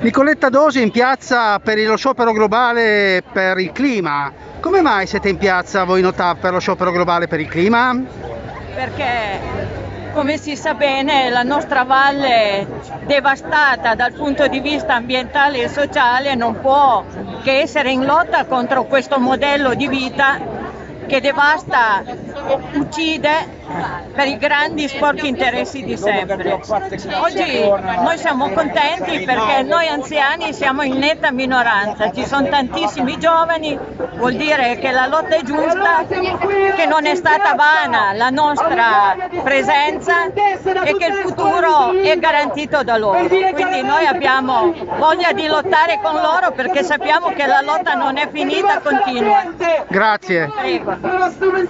Nicoletta Dosi in piazza per lo sciopero globale per il clima. Come mai siete in piazza voi Notav per lo sciopero globale per il clima? Perché come si sa bene la nostra valle devastata dal punto di vista ambientale e sociale non può che essere in lotta contro questo modello di vita che devasta, uccide per i grandi sporchi interessi di sempre. Oggi noi siamo contenti perché noi anziani siamo in netta minoranza, ci sono tantissimi giovani, vuol dire che la lotta è giusta, che non è stata vana la nostra presenza e che il futuro è garantito da loro. Quindi noi abbiamo voglia di lottare con loro perché sappiamo che la lotta non è finita, continua. Grazie. Prego. 何?